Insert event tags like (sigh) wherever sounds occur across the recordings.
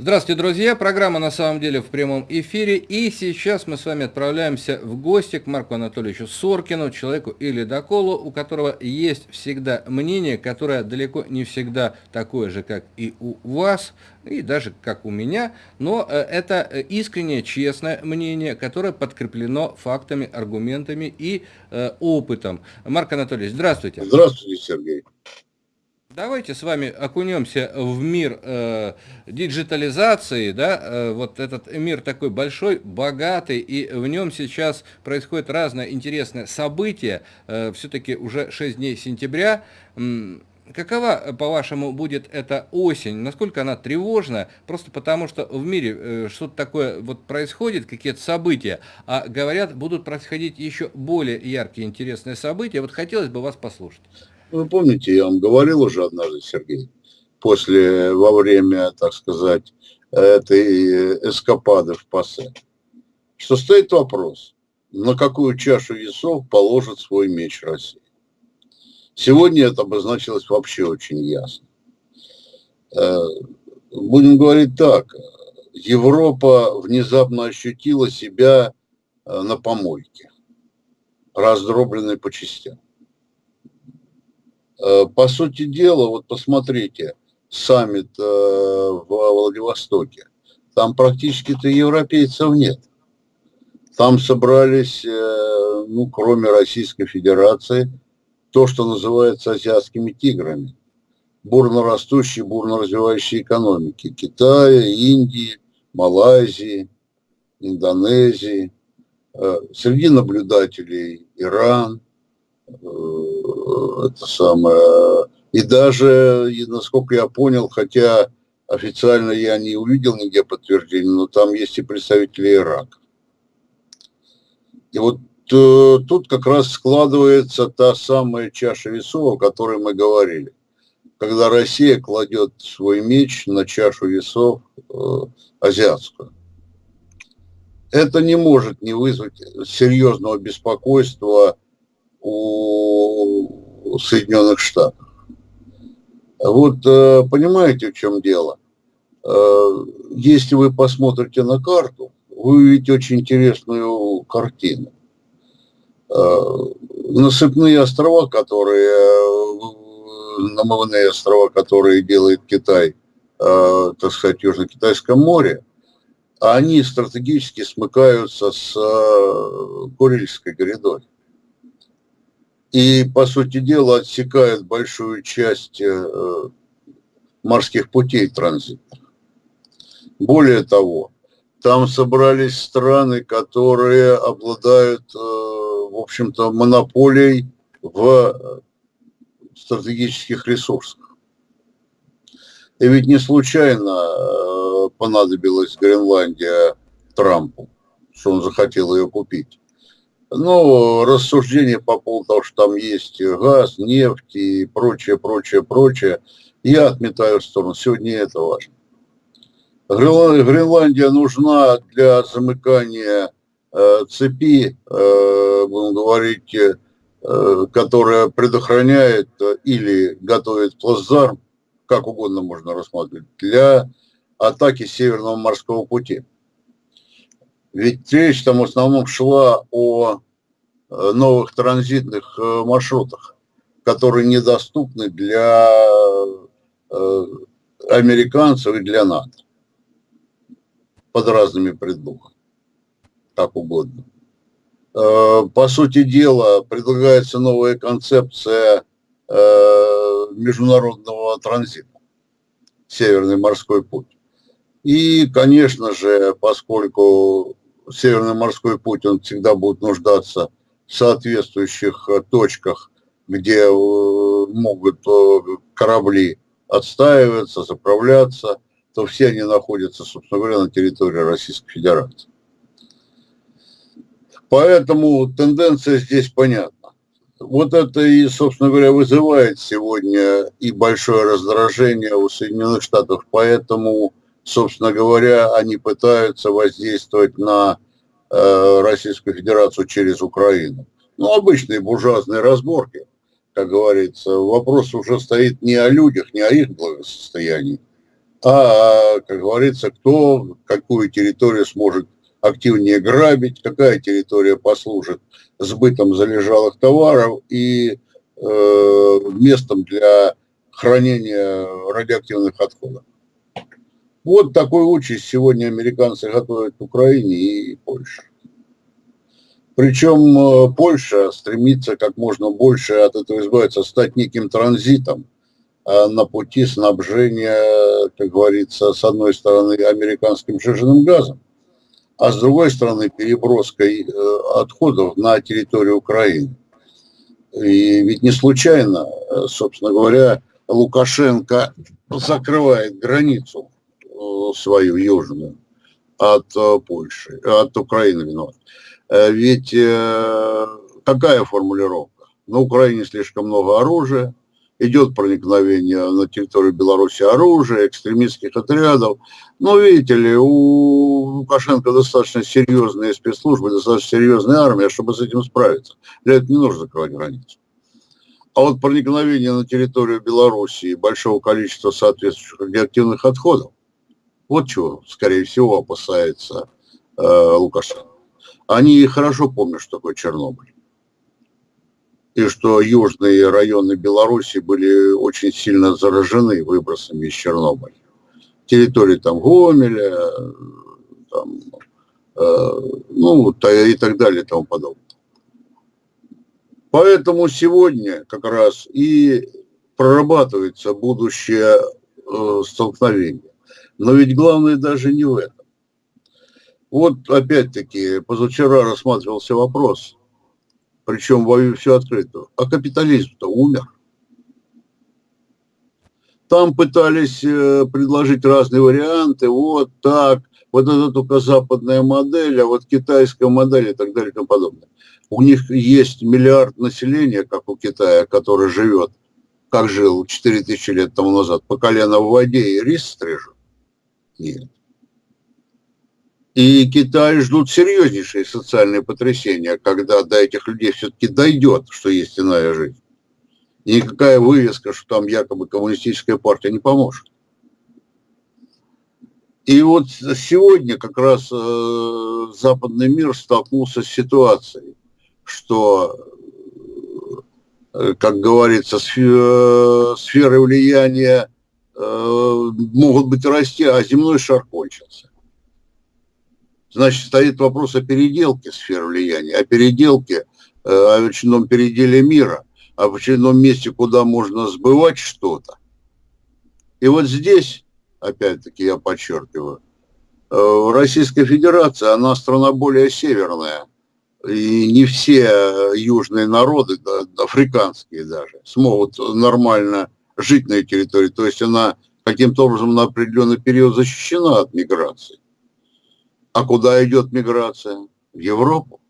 Здравствуйте, друзья! Программа на самом деле в прямом эфире. И сейчас мы с вами отправляемся в гости к Марку Анатольевичу Соркину, человеку и ледоколу, у которого есть всегда мнение, которое далеко не всегда такое же, как и у вас, и даже как у меня, но э, это искреннее, честное мнение, которое подкреплено фактами, аргументами и э, опытом. Марк Анатольевич, здравствуйте. Здравствуйте, Сергей. Давайте с вами окунемся в мир э, диджитализации, да, э, вот этот мир такой большой, богатый, и в нем сейчас происходит разное интересное событие, э, все-таки уже 6 дней сентября, Какова, по-вашему, будет эта осень? Насколько она тревожна? Просто потому, что в мире э, что-то такое вот происходит, какие-то события, а говорят, будут происходить еще более яркие, интересные события. Вот хотелось бы вас послушать. Вы помните, я вам говорил уже однажды, Сергей, после, во время, так сказать, этой эскапады в ПАСЕ, что стоит вопрос, на какую чашу весов положит свой меч Россия. Сегодня это обозначилось вообще очень ясно. Э, будем говорить так, Европа внезапно ощутила себя э, на помойке, раздробленной по частям. Э, по сути дела, вот посмотрите, саммит э, в Владивостоке, там практически-то европейцев нет. Там собрались, э, ну, кроме Российской Федерации, то, что называется азиатскими тиграми. Бурно растущие, бурно развивающие экономики. Китая, Индии, Малайзии, Индонезии. Среди наблюдателей Иран, это самое. И даже, насколько я понял, хотя официально я не увидел нигде подтверждения, но там есть и представители Ирака. И вот э, тут как раз складывается та самая чаша весов, о которой мы говорили. Когда Россия кладет свой меч на чашу весов э, азиатскую. Это не может не вызвать серьезного беспокойства у Соединенных Штатов. Вот э, понимаете, в чем дело? Э, если вы посмотрите на карту, вы увидите очень интересную картину. Э, насыпные острова, которые, намывные острова, которые делает Китай, так сказать, Южно-Китайском море, они стратегически смыкаются с Курильской грядой и, по сути дела, отсекает большую часть э, морских путей транзитных. Более того, там собрались страны, которые обладают, э, в общем-то, монополией в стратегических ресурсах. И ведь не случайно э, понадобилась Гренландия Трампу, что он захотел ее купить. Ну, рассуждения по поводу того, что там есть газ, нефть и прочее, прочее, прочее, я отметаю в сторону. Сегодня это важно. Гренландия нужна для замыкания э, цепи, э, будем говорить, э, которая предохраняет или готовит плацдарм, как угодно можно рассматривать, для атаки Северного морского пути. Ведь речь там в основном шла о э, новых транзитных э, маршрутах, которые недоступны для э, американцев и для НАТО под разными предлогами, как угодно. По сути дела, предлагается новая концепция международного транзита, Северный морской путь. И, конечно же, поскольку Северный морской путь, он всегда будет нуждаться в соответствующих э, точках, где э, могут э, корабли отстаиваться, заправляться, то все они находятся, собственно говоря, на территории Российской Федерации. Поэтому тенденция здесь понятна. Вот это и, собственно говоря, вызывает сегодня и большое раздражение у Соединенных Штатов. Поэтому собственно говоря, они пытаются воздействовать на э, Российскую Федерацию через Украину. Ну, обычные буржуазные разборки, как говорится. Вопрос уже стоит не о людях, не о их благосостоянии, а, как говорится, кто какую территорию сможет активнее грабить, какая территория послужит сбытом залежалых товаров и э, местом для хранения радиоактивных отходов. Вот такой участь сегодня американцы готовят Украине и Польше. Причем э, Польша стремится как можно больше от этого избавиться, стать неким транзитом а на пути снабжения, как говорится, с одной стороны американским жиженным газом, а с другой стороны переброской э, отходов на территорию Украины. И ведь не случайно, э, собственно говоря, Лукашенко закрывает границу свою южную от Польши, от Украины, виноват. Э, ведь э, какая формулировка? На Украине слишком много оружия, идет проникновение на территорию Беларуси оружия, экстремистских отрядов. Но видите ли, у Лукашенко достаточно серьезные спецслужбы, достаточно серьезная армия, чтобы с этим справиться. Для этого не нужно закрывать границу. А вот проникновение на территорию Беларуси большого количества соответствующих радиоактивных отходов, вот чего, скорее всего, опасается э, Лукашенко. Они хорошо помнят, что такое Чернобыль. И что южные районы Беларуси были очень сильно заражены выбросами из Чернобыля. Территории там Гомеля, там, э, ну и так далее и тому подобное. Поэтому сегодня как раз и прорабатывается будущее э, столкновение. Но ведь главное даже не в этом. Вот опять-таки, позавчера рассматривался вопрос, причем во все открыто, а капитализм-то умер. Там пытались э, предложить разные варианты, вот так, вот это только западная модель, а вот китайская модель и так далее и тому подобное. У них есть миллиард населения, как у Китая, который живет, как жил 4000 лет тому назад, по колено в воде и рис стрижет. Нет. И Китай ждут серьезнейшие социальные потрясения, когда до этих людей все-таки дойдет, что есть иная жизнь. И никакая вывеска, что там якобы коммунистическая партия не поможет. И вот сегодня как раз э, западный мир столкнулся с ситуацией, что, э, как говорится, э, сферы влияния могут быть расти, а земной шар кончился значит, стоит вопрос о переделке сфер влияния, о переделке, э, о очередном переделе мира, о очередном месте, куда можно сбывать что-то. И вот здесь, опять-таки, я подчеркиваю, э, Российская Федерация, она страна более северная, и не все южные народы, африканские даже, смогут нормально жить на этой территории. То есть она каким-то образом на определенный период защищена от миграции. А куда идет миграция? В Европу.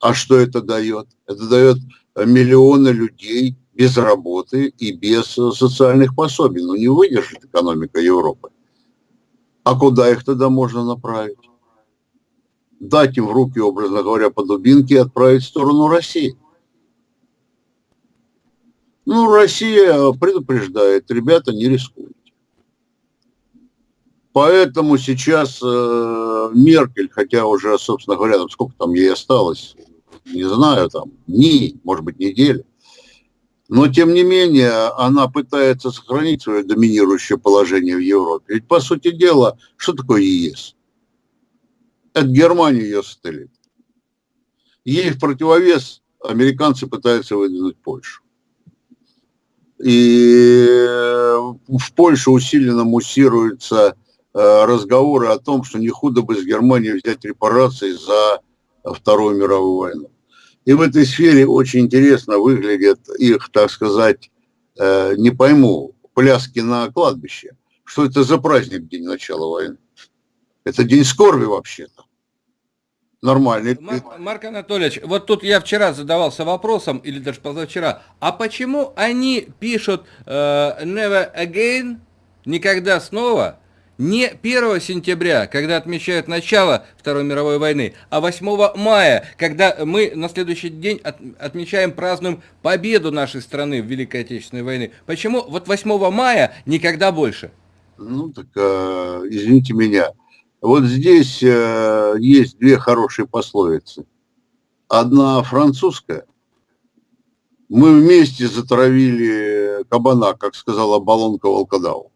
А что это дает? Это дает миллионы людей без работы и без социальных пособий. Ну, не выдержит экономика Европы. А куда их тогда можно направить? Дать им в руки, образно говоря, по дубинке и отправить в сторону России. Ну, Россия предупреждает, ребята, не рискуют. Поэтому сейчас э, Меркель, хотя уже, собственно говоря, там сколько там ей осталось, не знаю, там дни, может быть, недели, но тем не менее она пытается сохранить свое доминирующее положение в Европе. Ведь, по сути дела, что такое ЕС? Это Германия ее сателлит. Ей в противовес американцы пытаются выдвинуть Польшу. И в Польше усиленно муссируется Э, разговоры о том, что не худо бы с Германией взять репарации за Вторую мировую войну. И в этой сфере очень интересно выглядят их, так сказать, э, не пойму, пляски на кладбище. Что это за праздник день начала войны? Это день скорби вообще-то. Нормальный. Марк, Марк Анатольевич, вот тут я вчера задавался вопросом, или даже позавчера, а почему они пишут uh, never again, никогда снова, не 1 сентября, когда отмечают начало Второй мировой войны, а 8 мая, когда мы на следующий день от, отмечаем, празднуем победу нашей страны в Великой Отечественной войне. Почему вот 8 мая никогда больше? Ну, так, э, извините меня. Вот здесь э, есть две хорошие пословицы. Одна французская. Мы вместе затравили кабана, как сказала Балонка Волкодаву.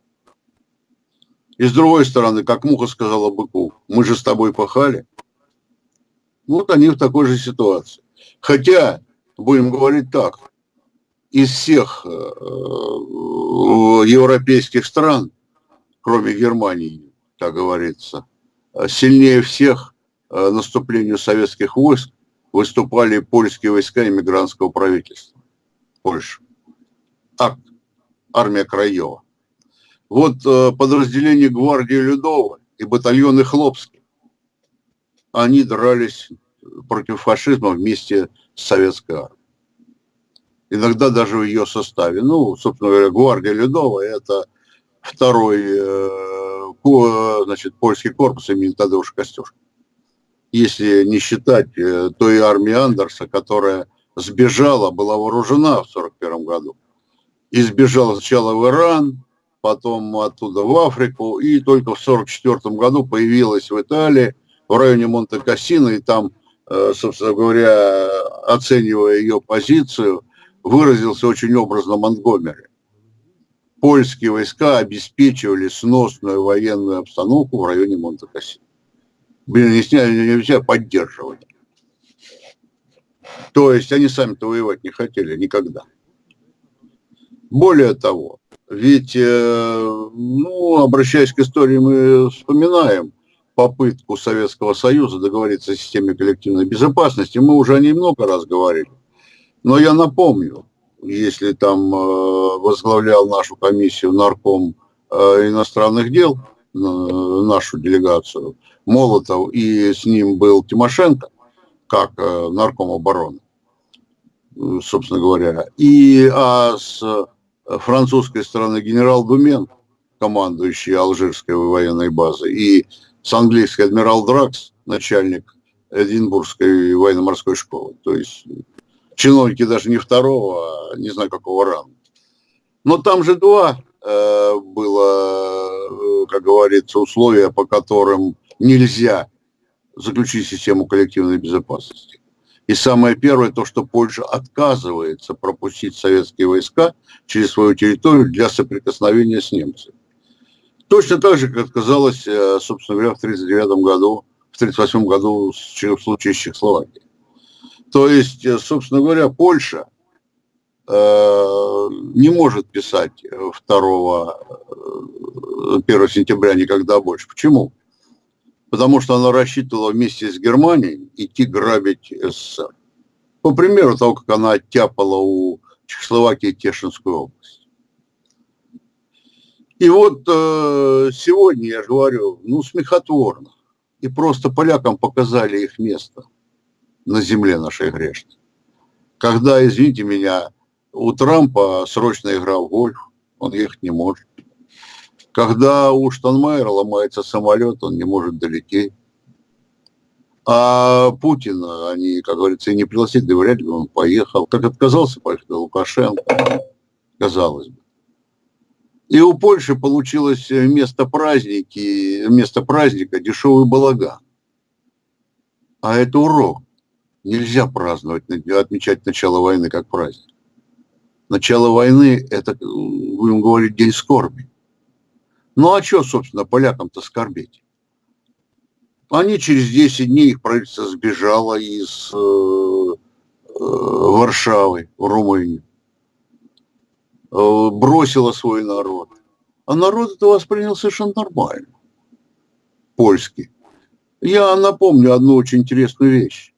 И с другой стороны, как муха сказала быку, мы же с тобой пахали. Вот они в такой же ситуации. Хотя, будем говорить так, из всех э, европейских стран, кроме Германии, так говорится, сильнее всех э, наступлению советских войск выступали польские войска иммигрантского правительства. Польша. Акт. Армия Краева. Вот э, подразделение гвардии Людова и батальоны Хлопский, они дрались против фашизма вместе с советской армией. Иногда даже в ее составе. Ну, собственно говоря, гвардия Людова – это второй э, значит, польский корпус имени Тадеуша Костюшка. Если не считать э, той армии Андерса, которая сбежала, была вооружена в 1941 году. И сбежала сначала в Иран, потом оттуда в Африку, и только в 1944 году появилась в Италии, в районе Монте-Кассино, и там, э, собственно говоря, оценивая ее позицию, выразился очень образно Монтгомери. Польские войска обеспечивали сносную военную обстановку в районе Монте-Кассино. Не сняли, нельзя поддерживать. То есть они сами-то воевать не хотели никогда. Более того, ведь, э, ну, обращаясь к истории, мы вспоминаем попытку Советского Союза договориться о системе коллективной безопасности. Мы уже о ней много раз говорили. Но я напомню, если там э, возглавлял нашу комиссию нарком э, иностранных дел, нашу делегацию, Молотов, и с ним был Тимошенко, как нарком обороны, собственно говоря. И а с французской стороны генерал Думен, командующий Алжирской военной базой, и с английской адмирал Дракс, начальник Эдинбургской военно-морской школы. То есть чиновники даже не второго, а не знаю какого ранга. Но там же два э, было, э, как говорится, условия, по которым нельзя заключить систему коллективной безопасности. И самое первое, то, что Польша отказывается пропустить советские войска через свою территорию для соприкосновения с немцами. Точно так же, как отказалась, э, собственно говоря, в 1939 году, в 1938 году в случае с Чехословакией. То есть, э, собственно говоря, Польша э, не может писать 2 1 сентября никогда больше. Почему? потому что она рассчитывала вместе с Германией идти грабить СССР. По примеру того, как она оттяпала у Чехословакии Тешинскую область. И вот э, сегодня, я же говорю, ну, смехотворно. И просто полякам показали их место на земле нашей грешной. Когда, извините меня, у Трампа срочно игра в гольф, он ехать не может. Когда у Штанмайера ломается самолет, он не может долететь. А Путина они, как говорится, и не пригласили, да вряд ли он поехал. Как отказался поехать Лукашенко, казалось бы. И у Польши получилось вместо праздники, вместо праздника дешевый балаган. А это урок. Нельзя праздновать, отмечать начало войны как праздник. Начало войны – это, будем говорить, день скорби. Ну а что, собственно, полякам-то скорбеть? Они через 10 дней, их правительство сбежало из э, э, Варшавы в э, бросило свой народ. А народ это воспринял совершенно нормально, польский. Я напомню одну очень интересную вещь.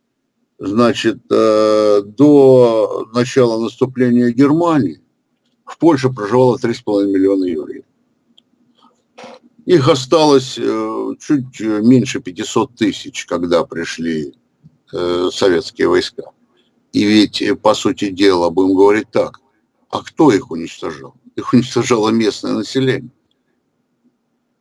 Значит, э, до начала наступления Германии в Польше проживало 3,5 миллиона евреев. Их осталось э, чуть меньше 500 тысяч, когда пришли э, советские войска. И ведь, по сути дела, будем говорить так, а кто их уничтожал? Их уничтожало местное население.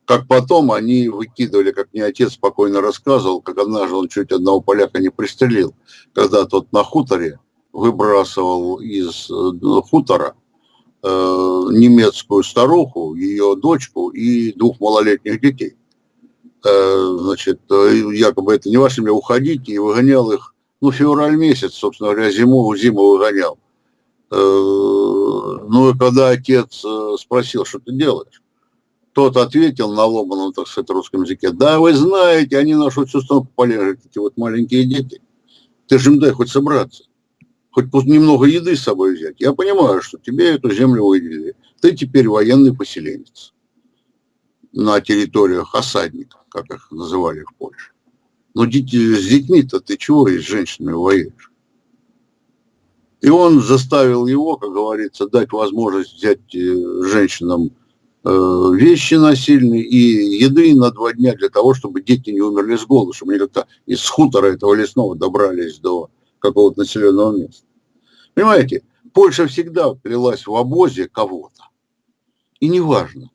Как потом они выкидывали, как мне отец спокойно рассказывал, как однажды он чуть одного поляка не пристрелил, когда тот на хуторе выбрасывал из э, хутора э, немецкую старуху, ее дочку и двух малолетних детей. Э, значит, э, якобы это не ваше, уходите, и выгонял их, ну, февраль месяц, собственно говоря, зиму, зиму выгонял. Э, ну, и когда отец э, спросил, что ты делаешь, тот ответил на ломаном, так сказать, русском языке, да, вы знаете, они нашу страну полежат, эти вот маленькие дети. Ты же им дай хоть собраться, хоть немного еды с собой взять. Я понимаю, что тебе эту землю выделили. Ты теперь военный поселенец на территориях осадников, как их называли в Польше. Но дети, с детьми-то ты чего и с женщинами воюешь? И он заставил его, как говорится, дать возможность взять э, женщинам вещи насильные и еды на два дня для того, чтобы дети не умерли с голоду, чтобы они как-то из хутора этого лесного добрались до какого-то населенного места. Понимаете, Польша всегда плелась в обозе кого-то. И неважно,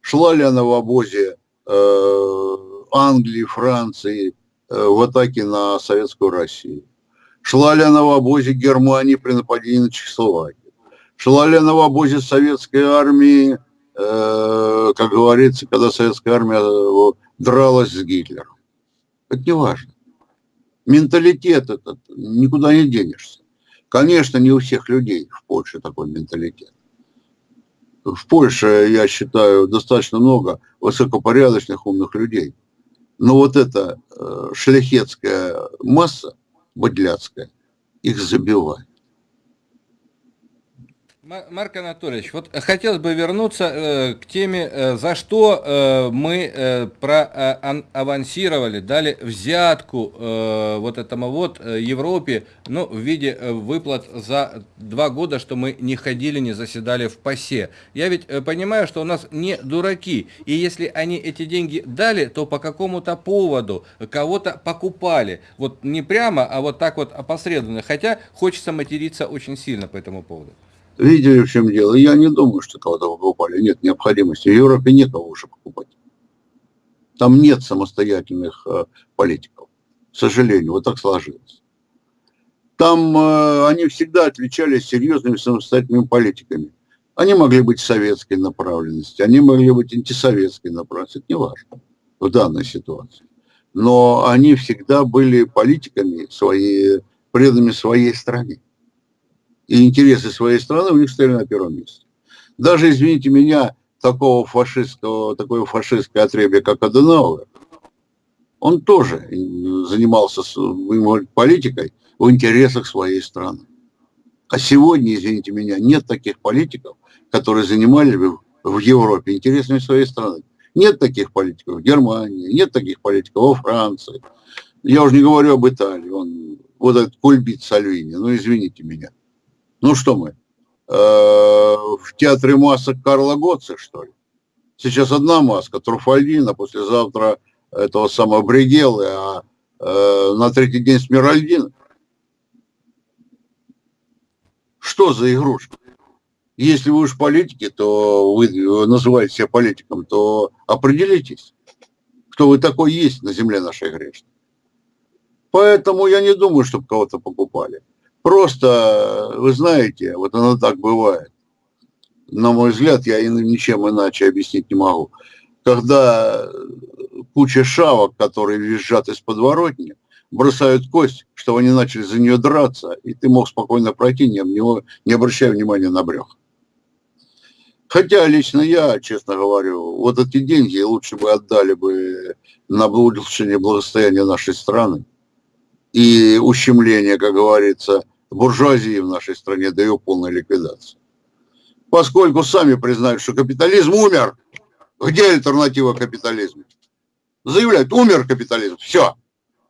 шла ли она в обозе э, Англии, Франции э, в атаке на советскую Россию. Шла ли она в обозе Германии при нападении на Чехословакию. Шла ли она в обозе советской армии Э, как говорится, когда советская армия э, дралась с Гитлером. Это не важно. Менталитет этот, никуда не денешься. Конечно, не у всех людей в Польше такой менталитет. В Польше, я считаю, достаточно много высокопорядочных, умных людей. Но вот эта э, шляхетская масса, быдляцкая, их забивает. Марк Анатольевич, вот хотелось бы вернуться э, к теме, э, за что э, мы э, проавансировали, э, дали взятку э, вот этому вот э, Европе, ну, в виде э, выплат за два года, что мы не ходили, не заседали в ПАСЕ. Я ведь э, понимаю, что у нас не дураки, и если они эти деньги дали, то по какому-то поводу кого-то покупали. Вот не прямо, а вот так вот опосредованно, хотя хочется материться очень сильно по этому поводу. Видели, в чем дело? Я не думаю, что кого-то покупали. Нет необходимости. В Европе некого уже покупать. Там нет самостоятельных э, политиков. К сожалению, вот так сложилось. Там э, они всегда отличались серьезными самостоятельными политиками. Они могли быть советской направленности, они могли быть антисоветской направленности. Это не важно в данной ситуации. Но они всегда были политиками, свои, преданными своей стране и интересы своей страны у них стояли на первом месте. Даже, извините меня, такого фашистского, такой фашистской отребья, как Аденауэр, он тоже занимался политикой в интересах своей страны. А сегодня, извините меня, нет таких политиков, которые занимали бы в Европе интересами своей страны. Нет таких политиков в Германии, нет таких политиков во Франции. Я уже не говорю об Италии. Он, вот этот кульбит Сальвини, ну извините меня. Ну что мы, э, в театре масок Карла Готца, что ли? Сейчас одна маска, Труфальдина, послезавтра этого самого Бригелы, а э, на третий день Смиральдина. Что за игрушка? Если вы уж политики, то вы называете себя политиком, то определитесь, кто вы такой есть на земле нашей грешной. Поэтому я не думаю, чтобы кого-то покупали. Просто, вы знаете, вот оно так бывает. На мой взгляд, я ничем иначе объяснить не могу. Когда куча шавок, которые визжат из подворотни, бросают кость, чтобы они начали за нее драться, и ты мог спокойно пройти, не, не обращая внимания на брех. Хотя лично я, честно говорю, вот эти деньги лучше бы отдали бы на улучшение благосостояния нашей страны и ущемление, как говорится, буржуазии в нашей стране до ее полной ликвидации. Поскольку сами признают, что капитализм умер, где альтернатива капитализму? Заявляют, умер капитализм, все.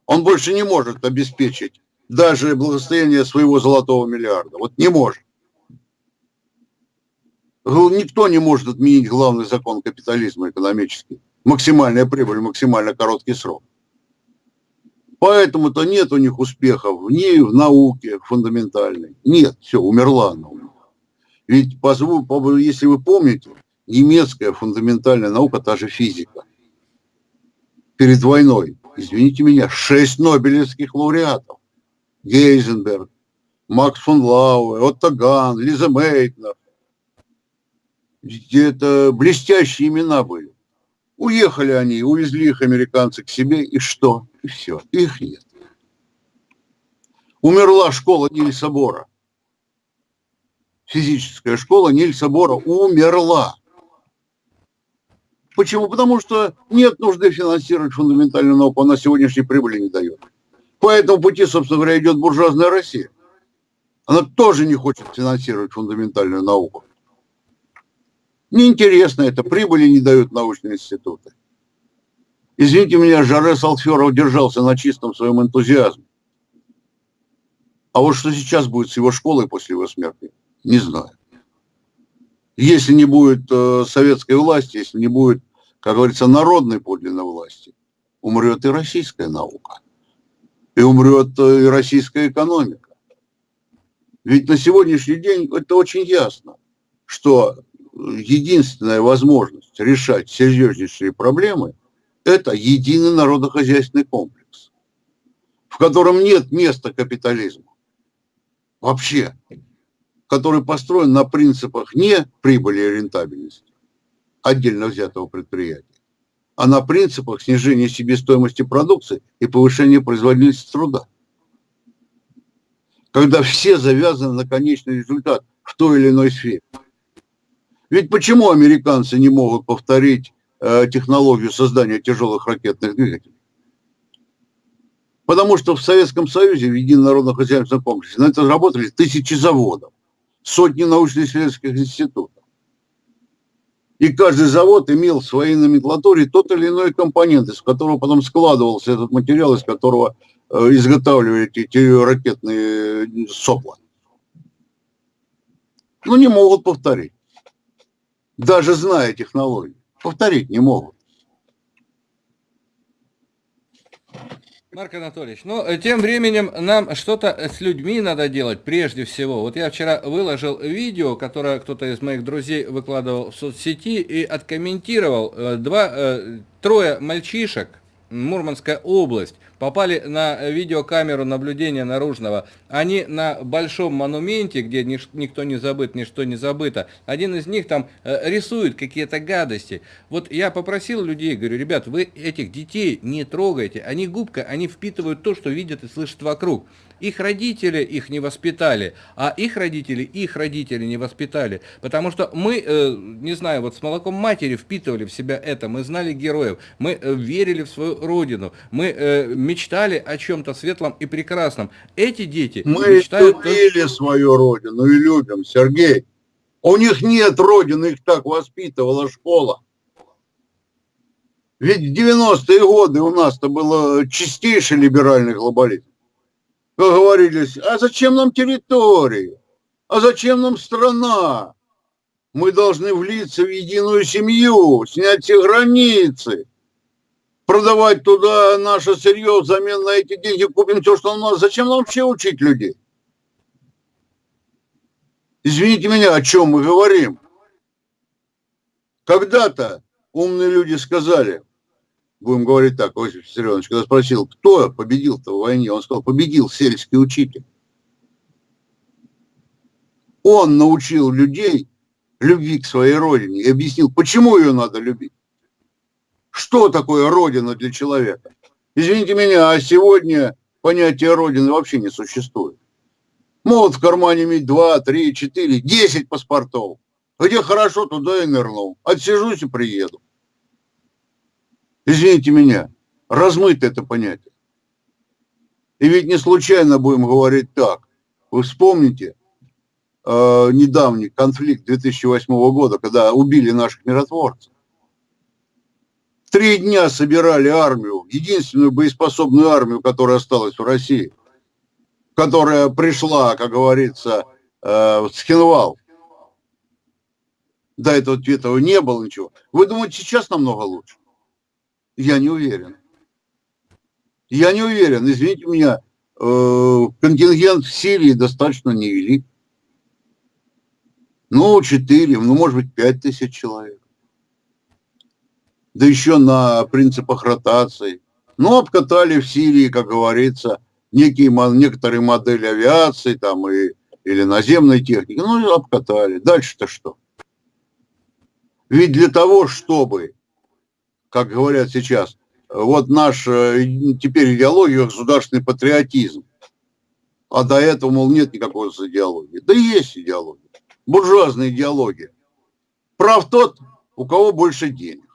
Он больше не может обеспечить даже благосостояние своего золотого миллиарда. Вот не может. Никто не может отменить главный закон капитализма экономический. Максимальная прибыль, максимально короткий срок. Поэтому-то нет у них успехов ни в науке фундаментальной. Нет, все, умерла них. Ведь, если вы помните, немецкая фундаментальная наука, та же физика. Перед войной, извините меня, шесть нобелевских лауреатов. Гейзенберг, Макс фон Лауэ, Отто Ган, Лиза Мейтнер. Это блестящие имена были. Уехали они, увезли их американцы к себе, и что? И все, их нет. Умерла школа Нильса Бора. Физическая школа Нильса Бора умерла. Почему? Потому что нет нужды финансировать фундаментальную науку, она сегодняшней прибыли не дает. По этому пути, собственно говоря, идет буржуазная Россия. Она тоже не хочет финансировать фундаментальную науку. Неинтересно это, прибыли не дают научные институты. Извините меня, Жаре Салферов держался на чистом своем энтузиазме. А вот что сейчас будет с его школой после его смерти, не знаю. Если не будет э, советской власти, если не будет, как говорится, народной подлинной власти, умрет и российская наука. И умрет э, и российская экономика. Ведь на сегодняшний день это очень ясно, что единственная возможность решать серьезнейшие проблемы – это единый народохозяйственный комплекс, в котором нет места капитализму. Вообще. Который построен на принципах не прибыли и рентабельности отдельно взятого предприятия, а на принципах снижения себестоимости продукции и повышения производительности труда. Когда все завязаны на конечный результат в той или иной сфере. Ведь почему американцы не могут повторить э, технологию создания тяжелых ракетных двигателей? Потому что в Советском Союзе, в Едином народно-хозяйственном комплексе, на это работали тысячи заводов, сотни научно-исследовательских институтов. И каждый завод имел в своей номенклатуре тот или иной компонент, из которого потом складывался этот материал, из которого э, изготавливали эти, эти ракетные э, сопла. Ну, не могут повторить даже зная технологии. Повторить не могут. Марк Анатольевич, ну, э, тем временем нам что-то с людьми надо делать прежде всего. Вот я вчера выложил видео, которое кто-то из моих друзей выкладывал в соцсети и откомментировал. Э, два, э, трое мальчишек, Мурманская область, попали на видеокамеру наблюдения наружного. Они на большом монументе, где никто не забыт, ничто не забыто. Один из них там э, рисует какие-то гадости. Вот я попросил людей, говорю, ребят, вы этих детей не трогайте. Они губка, они впитывают то, что видят и слышат вокруг. Их родители их не воспитали, а их родители их родители не воспитали. Потому что мы, э, не знаю, вот с молоком матери впитывали в себя это, мы знали героев, мы э, верили в свою родину, мы э, мечтали о чем-то светлом и прекрасном. Эти дети мы мечтают... любили свою родину и любим, Сергей. У них нет родины, их так воспитывала школа. Ведь в 90-е годы у нас-то было чистейший либеральный глобализм как говорились, а зачем нам территория? А зачем нам страна? Мы должны влиться в единую семью, снять все границы, продавать туда наше сырье, взамен на эти деньги купим все, что у нас. Зачем нам вообще учить людей? Извините меня, о чем мы говорим? Когда-то умные люди сказали, будем говорить так, Иосиф Виссарионович, когда спросил, кто победил-то в войне, он сказал, победил сельский учитель. Он научил людей любви к своей родине и объяснил, почему ее надо любить. Что такое родина для человека? Извините меня, а сегодня понятие родины вообще не существует. Могут в кармане иметь 2, 3, 4, 10 паспортов. Где хорошо, туда и нырнул. Отсижусь и приеду извините меня, размыто это понятие. И ведь не случайно будем говорить так. Вы вспомните э, недавний конфликт 2008 года, когда убили наших миротворцев. Три дня собирали армию, единственную боеспособную армию, которая осталась в России, которая пришла, как говорится, э, в Схенвал. До этого, этого не было ничего. Вы думаете, сейчас намного лучше? Я не уверен. Я не уверен. Извините меня, э, контингент в Сирии достаточно невелик. Ну, 4, ну, может быть, 5 тысяч человек. Да еще на принципах ротации. Ну, обкатали в Сирии, как говорится, некие, некоторые модели авиации там и, или наземной техники. Ну, обкатали. Дальше-то что? Ведь для того, чтобы, как говорят сейчас, вот наш э, теперь идеология государственный патриотизм, а до этого, мол, нет никакой идеологии. Да есть идеология. Буржуазная идеология. Прав тот, у кого больше денег.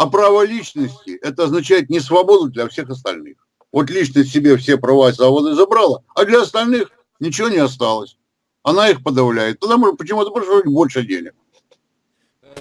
А право личности, это означает не свободу для всех остальных. Вот личность себе все права и свободы забрала, а для остальных ничего не осталось. Она их подавляет. Тогда может почему-то больше денег.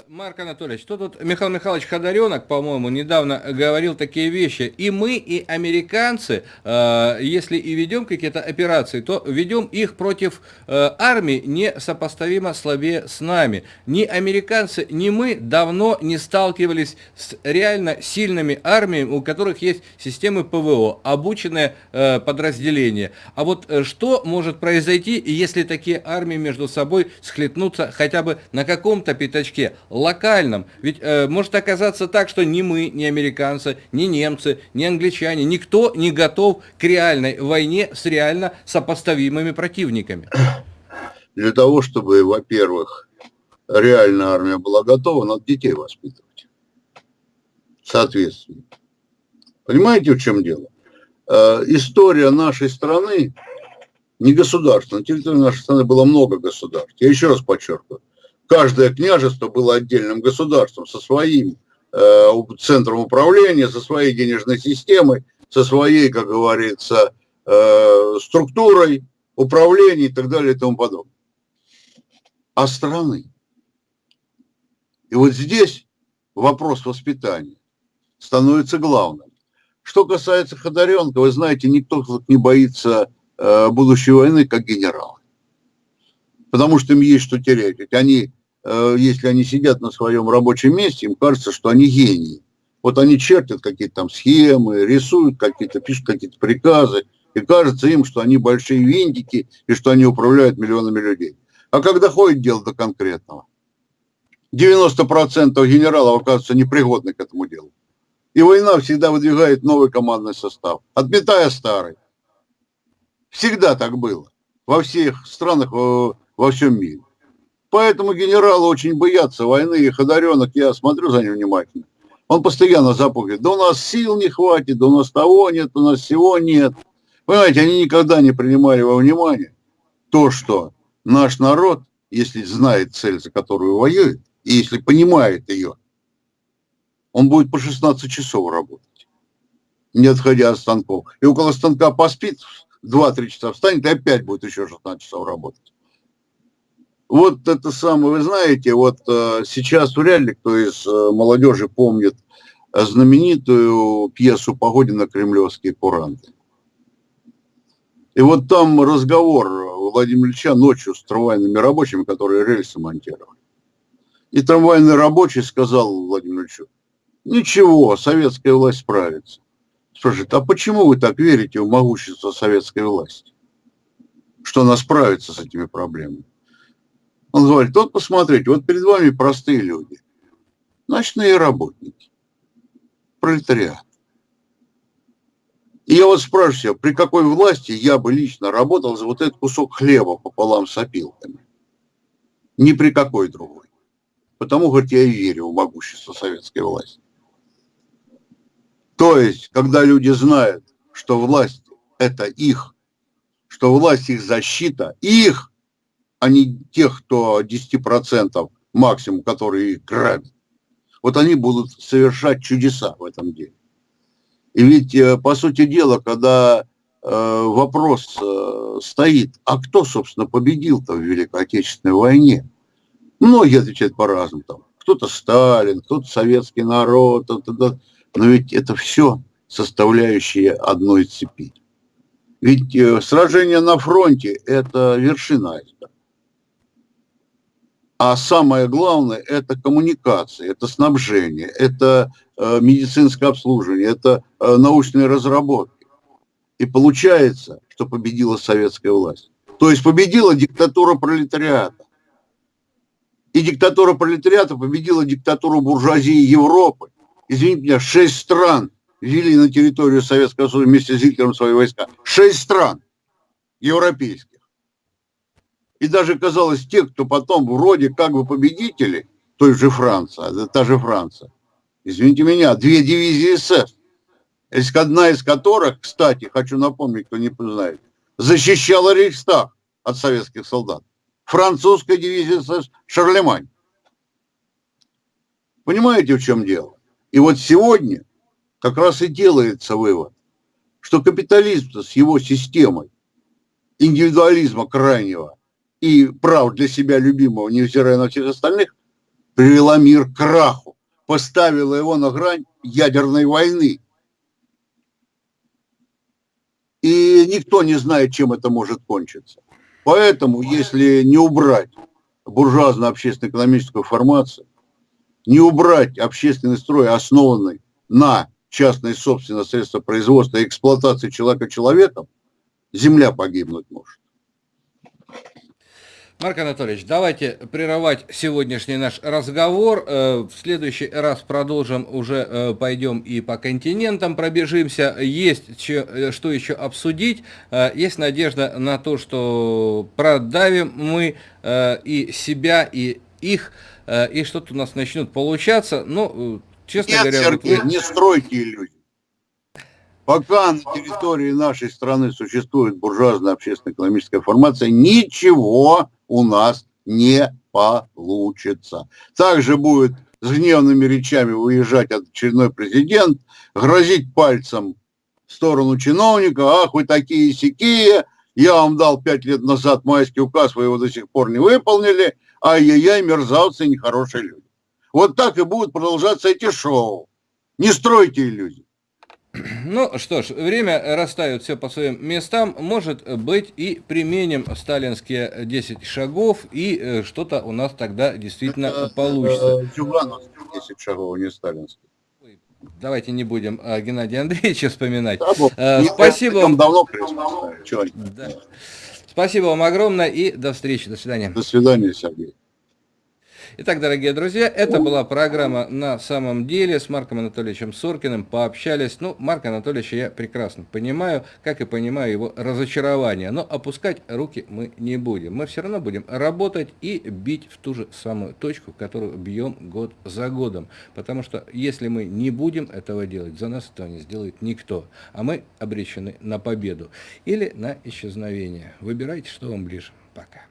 Марк Анатольевич, что тут Михаил Михайлович Ходоренок, по-моему, недавно говорил такие вещи. И мы, и американцы, э, если и ведем какие-то операции, то ведем их против э, армии несопоставимо слабее с нами. Ни американцы, ни мы давно не сталкивались с реально сильными армиями, у которых есть системы ПВО, обученные э, подразделения. А вот э, что может произойти, если такие армии между собой схлетнутся хотя бы на каком-то пятачке? Локальном. Ведь э, может оказаться так, что ни мы, ни американцы, ни немцы, ни англичане, никто не готов к реальной войне с реально сопоставимыми противниками. Для того, чтобы, во-первых, реальная армия была готова, надо детей воспитывать. Соответственно. Понимаете, в чем дело? Э, история нашей страны, не государства, на территории нашей страны было много государств. Я еще раз подчеркиваю каждое княжество было отдельным государством со своим э, центром управления, со своей денежной системой, со своей, как говорится, э, структурой управления и так далее и тому подобное. А страны. И вот здесь вопрос воспитания становится главным. Что касается Ходоренко, вы знаете, никто не боится э, будущей войны, как генералы. Потому что им есть что терять. Ведь они если они сидят на своем рабочем месте, им кажется, что они гении. Вот они чертят какие-то там схемы, рисуют какие-то, пишут какие-то приказы, и кажется им, что они большие винтики и что они управляют миллионами людей. А когда ходит дело до конкретного, 90% генералов оказываются непригодны к этому делу. И война всегда выдвигает новый командный состав, отметая старый. Всегда так было. Во всех странах, во всем мире. Поэтому генералы очень боятся войны, и Ходоренок, я смотрю за ним внимательно, он постоянно запугивает, да у нас сил не хватит, да у нас того нет, у нас всего нет. Понимаете, они никогда не принимали во внимание то, что наш народ, если знает цель, за которую воюет, и если понимает ее, он будет по 16 часов работать, не отходя от станков. И около станка поспит, 2-3 часа встанет и опять будет еще 16 часов работать. Вот это самое, вы знаете, вот э, сейчас вряд ли кто из э, молодежи помнит знаменитую пьесу Погодина «Кремлевские куранты». И вот там разговор Владимира Ильича ночью с трамвайными рабочими, которые рельсы монтировали. И трамвайный рабочий сказал Владимиру Ильичу, ничего, советская власть справится. Спрашивает, а почему вы так верите в могущество советской власти? Что она справится с этими проблемами? Он говорит, вот посмотрите, вот перед вами простые люди, ночные работники, пролетариат. И я вот спрашиваю себя, при какой власти я бы лично работал за вот этот кусок хлеба пополам с опилками? Ни при какой другой. Потому, говорит, я и верю в могущество советской власти. То есть, когда люди знают, что власть – это их, что власть их защита, их, а не тех, кто 10% максимум, которые грабят. Вот они будут совершать чудеса в этом деле. И ведь, э, по сути дела, когда э, вопрос э, стоит, а кто, собственно, победил-то в Великой Отечественной войне? Многие отвечают по-разному. Там, кто-то Сталин, кто-то советский народ. Но ведь это все составляющие одной цепи. Ведь сражение на фронте – это вершина. А самое главное – это коммуникация, это снабжение, это э, медицинское обслуживание, это э, научные разработки. И получается, что победила советская власть. То есть победила диктатура пролетариата. И диктатура пролетариата победила диктатуру буржуазии Европы. Извините меня, шесть стран ввели на территорию Советского Союза вместе с Гитлером свои войска. Шесть стран европейских. И даже казалось, те, кто потом вроде как бы победители, той же Франция, та же Франция, извините меня, две дивизии СС, одна из которых, кстати, хочу напомнить, кто не знает, защищала Рейхстаг от советских солдат. Французская дивизия СС Шарлемань. Понимаете, в чем дело? И вот сегодня как раз и делается вывод, что капитализм с его системой индивидуализма крайнего и прав для себя любимого, невзирая на всех остальных, привела мир к краху, поставила его на грань ядерной войны. И никто не знает, чем это может кончиться. Поэтому, если не убрать буржуазно-общественно-экономическую формацию, не убрать общественный строй, основанный на частной собственности средства производства и эксплуатации человека человеком, земля погибнуть может. Марк Анатольевич, давайте прерывать сегодняшний наш разговор. Э, в следующий раз продолжим, уже э, пойдем и по континентам пробежимся. Есть э, что еще обсудить. Есть надежда на то, что продавим мы и себя, и их, и что-то у нас начнет получаться. Ну, честно Нет, говоря... Сергей, вот... не стройте иллюзий. Пока на территории нашей страны существует буржуазная общественно-экономическая формация, ничего у нас не получится. Также будет с гневными речами выезжать очередной президент, грозить пальцем в сторону чиновника, ах, вы такие сякие, я вам дал пять лет назад майский указ, вы его до сих пор не выполнили, ай-яй-яй, мерзавцы, нехорошие люди. Вот так и будут продолжаться эти шоу. Не стройте иллюзий. (clears throat) Ну что ж, время расставит все по своим местам. Может быть и применим сталинские 10 шагов, и э, что-то у нас тогда действительно Это, получится. Зюгановские 10 шагов, не сталинские. Давайте не будем а, Геннадия Андреевича вспоминать. Да, а, спасибо вам. Давно да. Спасибо вам огромное и до встречи. До свидания. До свидания, Сергей. Итак, дорогие друзья, это была программа «На самом деле» с Марком Анатольевичем Соркиным. Пообщались. Ну, Марка Анатольевича я прекрасно понимаю, как и понимаю его разочарование. Но опускать руки мы не будем. Мы все равно будем работать и бить в ту же самую точку, которую бьем год за годом. Потому что если мы не будем этого делать, за нас этого не сделает никто. А мы обречены на победу или на исчезновение. Выбирайте, что вам ближе. Пока.